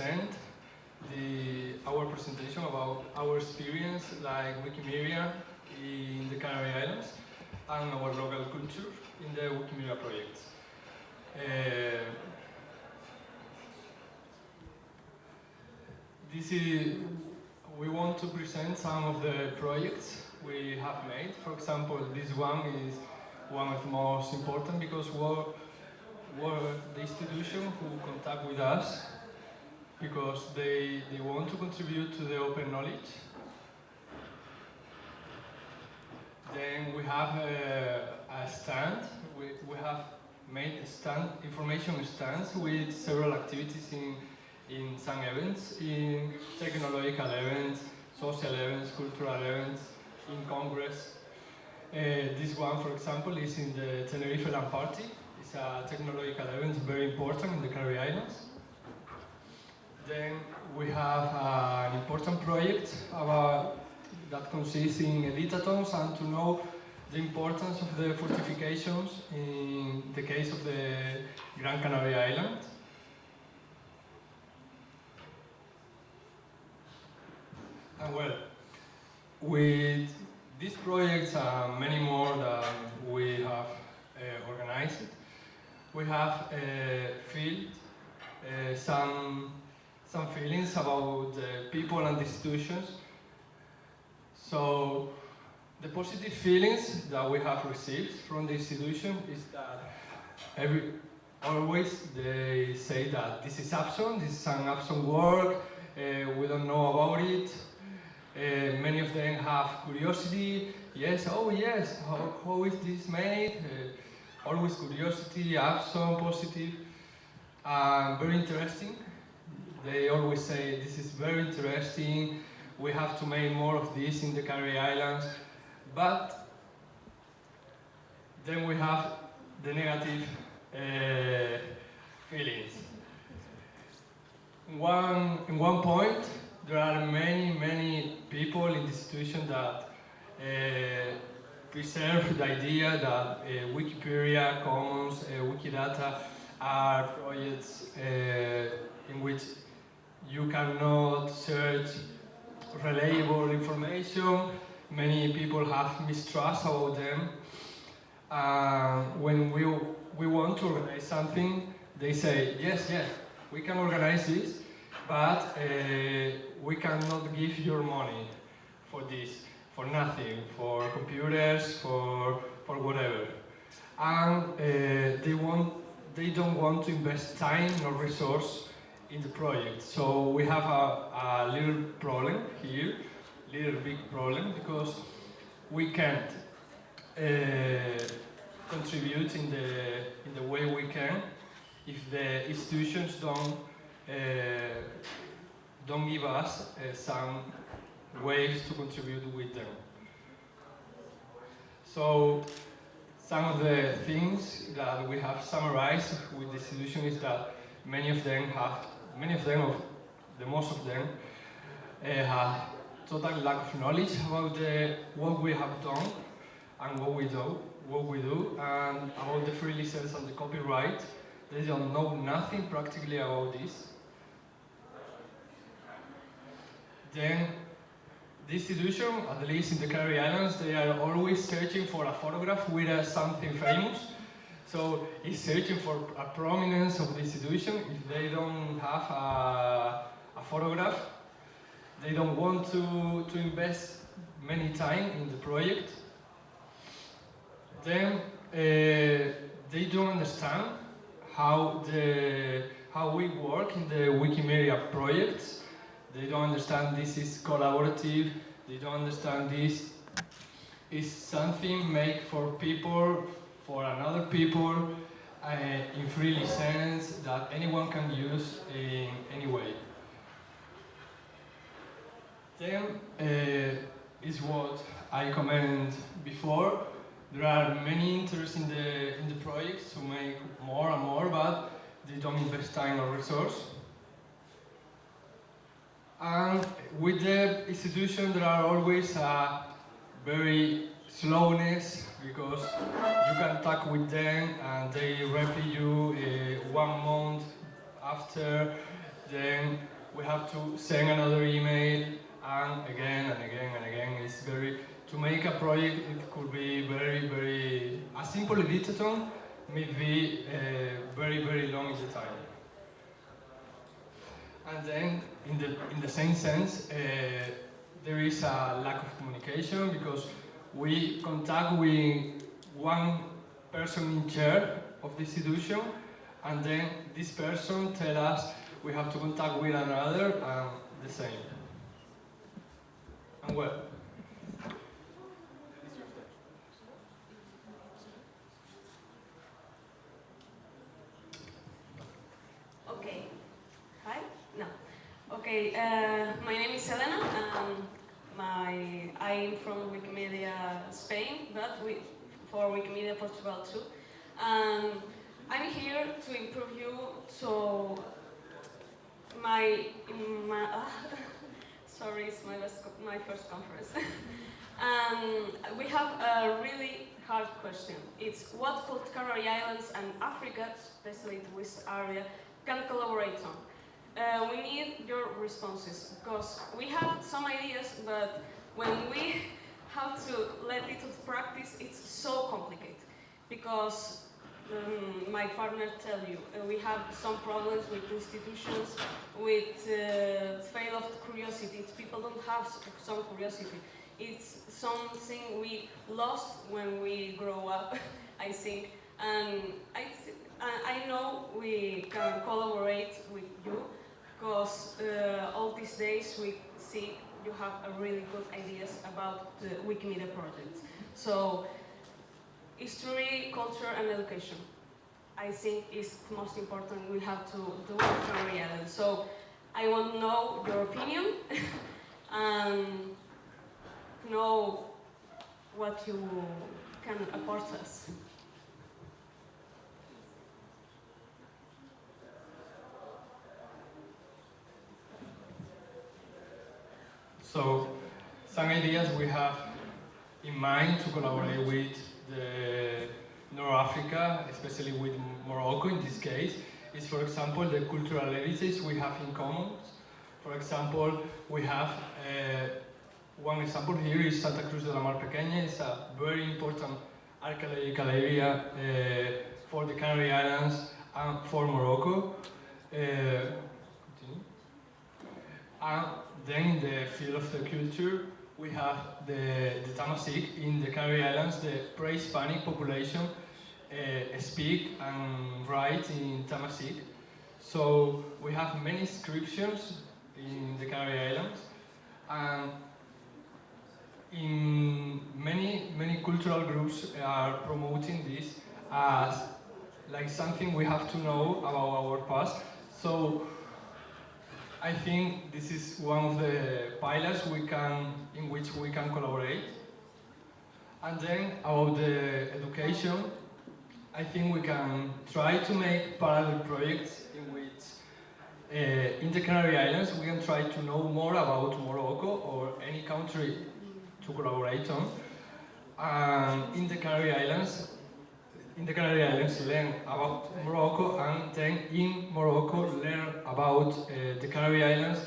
present the, our presentation about our experience like Wikimedia in the Canary Islands and our local culture in the Wikimedia projects. Uh, this is, we want to present some of the projects we have made. For example, this one is one of the most important because we're, we're the institution who contact with us because they, they want to contribute to the open knowledge. Then we have a, a stand, we, we have made stand, information stands with several activities in, in some events, in technological events, social events, cultural events, in Congress. Uh, this one, for example, is in the Tenerife LAN Party. It's a technological event very important in the Canary Islands. Then we have an important project about, that consists in editathons and to know the importance of the fortifications in the case of the Gran Canaria Island. And well, with these projects and many more that we have uh, organized, we have uh, felt uh, some, some feelings about the people and institutions. So the positive feelings that we have received from the institution is that every, always they say that this is Epson, this is an Epson work, uh, we don't know about it. Uh, many of them have curiosity, yes, oh yes, how, how is this made? Uh, always curiosity, Epson, positive, and very interesting. They always say this is very interesting, we have to make more of this in the Canary Islands. But then we have the negative uh, feelings. One, in one point, there are many, many people in the institution that uh, preserve the idea that uh, Wikipedia, Commons, Wikidata are projects in which you cannot search reliable information, many people have mistrust about them. Uh, when we, we want to organize something, they say, yes, yes, we can organize this, but uh, we cannot give your money for this, for nothing, for computers, for, for whatever. And uh, they, want, they don't want to invest time or resource in the project. So we have a, a little problem here little big problem because we can't uh, contribute in the in the way we can if the institutions don't uh, don't give us uh, some ways to contribute with them. So some of the things that we have summarized with the institution is that many of them have many of them, the most of them, uh, have total lack of knowledge about what we have done and what we do, what we do, and about the free license and the copyright. They don't know nothing practically about this. Then the institution, at least in the Canary Islands, they are always searching for a photograph with uh, something famous. So it's searching for a prominence of the institution. If they don't have a, a photograph, they don't want to, to invest many time in the project. Then uh, they don't understand how the how we work in the Wikimedia projects. They don't understand this is collaborative. They don't understand this is something made for people, for another people, uh, in free license that anyone can use in any way. Then uh, is what I commented before. There are many interests in the in the project to make more and more, but they don't invest time or resource. And with the institution, there are always a very slowness because you can talk with them and they reply you uh, one month after then we have to send another email, and again and again and again. It's very, to make a project, it could be very, very, a simple editathon may be uh, very, very long in the time. And then, in the, in the same sense, uh, there is a lack of communication because we contact with one person in charge of the institution and then this person tell us we have to contact with another and the same. And well, Okay. Hi? No. Okay, uh, my name is Elena. Um, my, I'm from Wikimedia Spain, but we, for Wikimedia Portugal too. Um, I'm here to improve you so my, my uh, sorry, it's my, co- my first conference. um, we have a really hard question. It's what could Canary Islands and Africa, especially the West area, can collaborate on? Uh, responses because we have some ideas, but when we have to let it to practice, it's so complicated. Because um, my partner tell you, uh, we have some problems with institutions, with uh, fail of curiosity. People don't have some curiosity. It's something we lost when we grow up, I think. And I, th- I I know we can collaborate with you because uh, all these days we see you have a really good ideas about the Wikimedia project. So history, culture and education. I think is most important we have to do Canary Islands. So I want to know your opinion and know what you can apport us. So, some ideas we have in mind to collaborate with the North Africa, especially with Morocco in this case, is for example the cultural heritage we have in common. For example, we have uh, one example here is Santa Cruz de la Mar Pequeña. It's a very important archaeological area uh, for the Canary Islands and for Morocco. Uh. And then in the field of the culture, we have the, the Tamasik in the Canary Islands, the pre-Hispanic population uh, speak and write in Tamasik. So we have many inscriptions in the Canary Islands and in many many cultural groups are promoting this as like something we have to know about our past. So I think this is one of the pillars we can, in which we can collaborate. And then about the education, I think we can try to make parallel projects in which uh, in the Canary Islands we can try to know more about Morocco or any country to collaborate on. And in the Canary Islands, in the Canary Islands learn about Morocco and then in Morocco learn about uh, the Canary Islands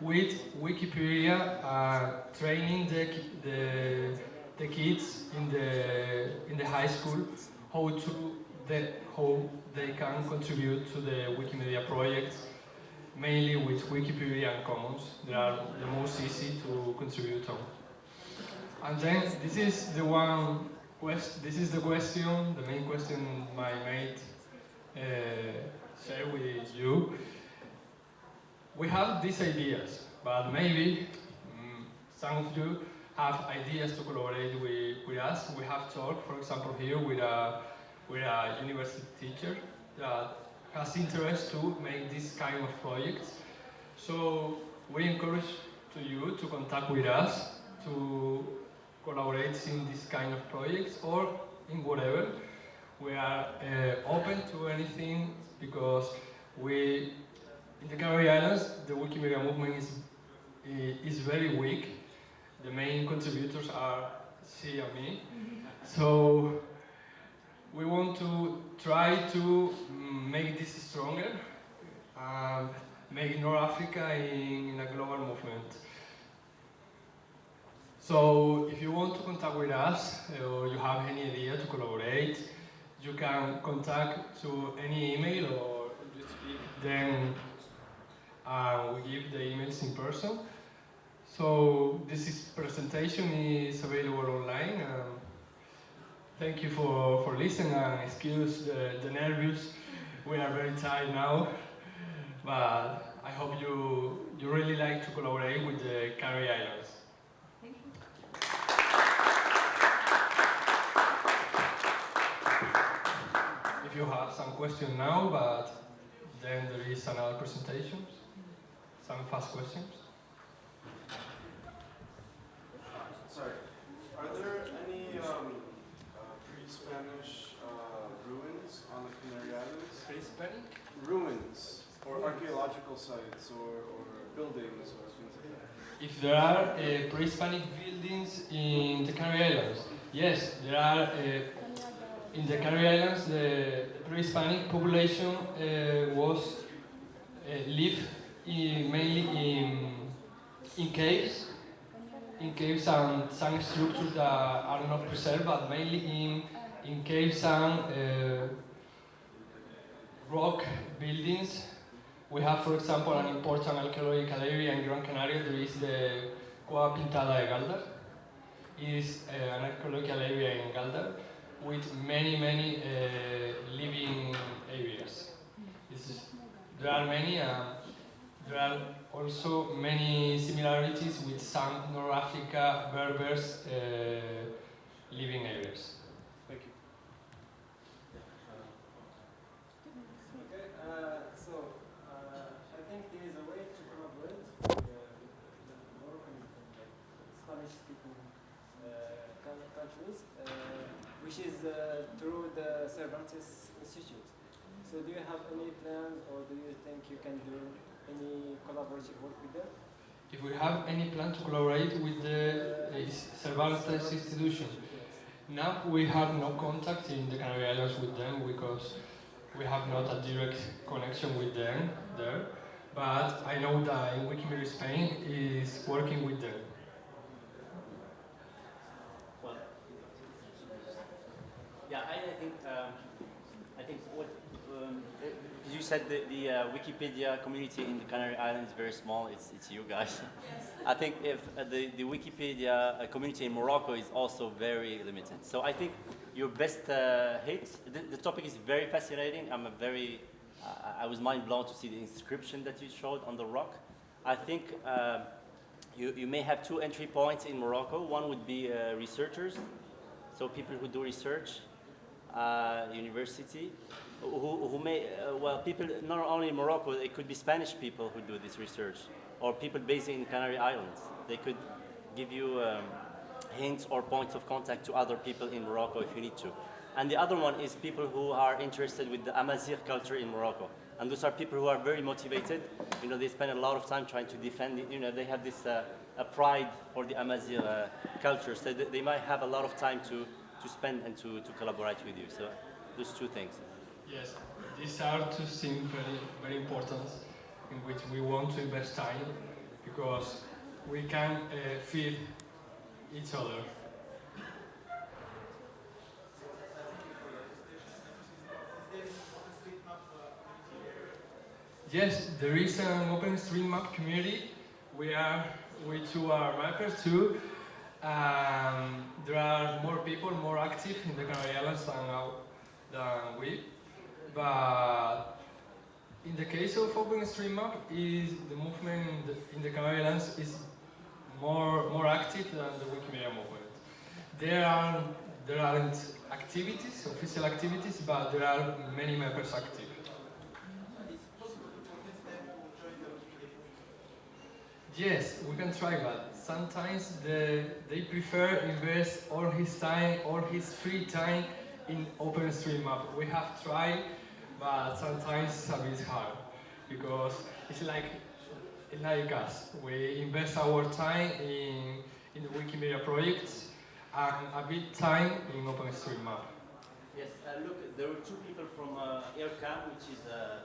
with Wikipedia uh, training the, the, the kids in the, in the high school how to the, how they can contribute to the Wikimedia projects mainly with Wikipedia and Commons. They are the most easy to contribute on. And then this is the one quest. This is the question, the main question my mate uh, with you. We have these ideas, but maybe mm, some of you have ideas to collaborate with, with us. We have talked, for example, here with a with a university teacher that has interest to make this kind of projects. So we encourage to you to contact with us to collaborate in this kind of projects or in whatever. We are uh, open to anything because we, in the Canary Islands, the Wikimedia movement is, is very weak. The main contributors are she and me. So we want to try to make this stronger. Um, make North Africa in, in a global movement. So if you want to contact with us uh, or you have any idea to collaborate, you can contact to any email or just them we give the emails in person. So this is presentation is available online. Um, thank you for, for listening and excuse the, the nervous. We are very tired now, but I hope you, you really like to collaborate with the Canary Islands. Thank you. If you have some questions now, but then there is another presentation, some fast questions. Sorry. Are there any um, uh, pre-Spanish uh, ruins on the Canary Islands? Hispanic? Ruins or archaeological sites or, or buildings or things like that? If there are uh, pre-Hispanic buildings in the Canary Islands, yes, there are. In the Canary Islands, the pre-Hispanic population uh, was uh, lived in, mainly in in caves, in caves and some structures that are not preserved, but mainly in in caves and uh, rock buildings. We have, for example, an important archaeological area in Gran Canaria. There is the Cueva Pintada de Galdar. It is uh, an archaeological area in Galdar with many, many uh, living areas. Is, there are many. Uh, there are also many similarities with some North Africa Berbers uh, living areas. Thank you. Okay, uh, so uh, I think there is a way to collaborate with uh, with the Moroccan, like Spanish-speaking uh, coun- countries, uh, which is uh, through the Cervantes Institute. So do you have any plans, or do you think you can do any collaborative work with them? If we have any plan to collaborate with the uh, Cervantes institution, now we have no contact in the Canary Islands with them because we have not a direct connection with them there. But I know that Wikimedia Spain is working with them. Well, yeah, I, I think um, I think what um, uh, you said the, the uh, Wikipedia community in the Canary Islands is very small. It's it's you guys. I think if uh, the the Wikipedia uh, community in Morocco is also very limited. So I think your best uh, hit. The, the topic is very fascinating. I'm a very I I was mind blown to see the inscription that you showed on the rock. I think. Uh, you, you may have two entry points in Morocco. One would be uh, researchers, so people who do research, uh, university, who, who may, uh, well, people not only Morocco, it could be Spanish people who do this research, or people based in Canary Islands. They could give you um, hints or points of contact to other people in Morocco if you need to. And the other one is people who are interested with the Amazigh culture in Morocco. And those are people who are very motivated. You know, they spend a lot of time trying to defend it. You know, they have this uh, a pride for the Amazigh uh, culture. So they, they might have a lot of time to, to spend and to, to collaborate with you. So those two things. Yes, these are two things very, very important in which we want to invest time because we can uh, feed each other. Yes, there is an OpenStreetMap community. We are, we two are mappers too. Um, there are more people more active in the Canary Islands than, our, than we. But in the case of OpenStreetMap, is the movement in the, in the Canary Islands is more more active than the Wikimedia movement. There are there aren't activities, official activities, but there are many members active. Yes, we can try, but sometimes the, they prefer invest all his time, all his free time in OpenStreetMap. We have tried, but sometimes it's a bit hard because it's like like us. We invest our time in in the Wikimedia projects and a bit time in OpenStreetMap. Yes, uh, look, there were two people from uh, which is a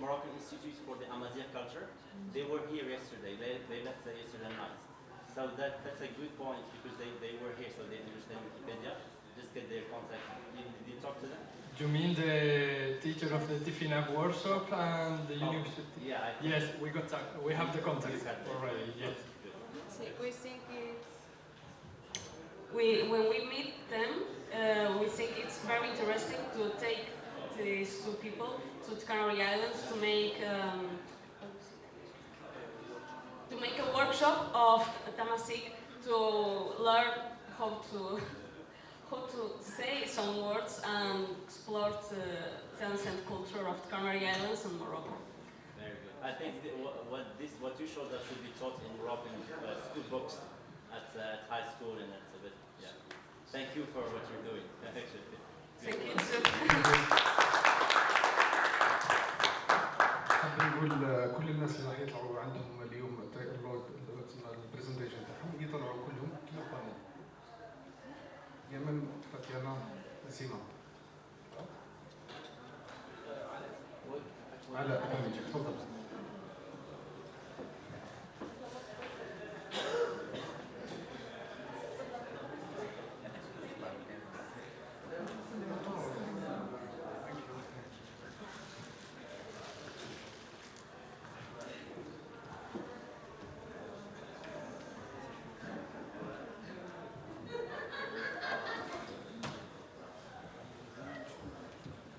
Moroccan Institute for the Amazigh culture. They were here yesterday. They, they left yesterday night. So that, that's a good point because they, they were here, so they understand You mean the teacher of the Tifinagh workshop and the Oh, university? Yeah, I Yes, we got we have the contact you had that. already. Yes. See, we think it's we when we meet them, uh, we think it's very interesting to take these two people to the Canary Islands to make um, to make a workshop of Tamasik to learn how to how to say some words and explore the dance and culture of the Canary Islands and Morocco. Very good. I think the, what, what this what you showed us should be taught in Moroccan uh, school books at, uh, at high school and that's a bit yeah. Thank you for what you're doing. Actually. Thank you. So, حابين نقول كل الناس اللي راح يطلعوا عندهم اليوم البرزنتيشن تاعهم يطلعوا كلهم كما قالوا يمن تاتيانا سيما علاء تفضل.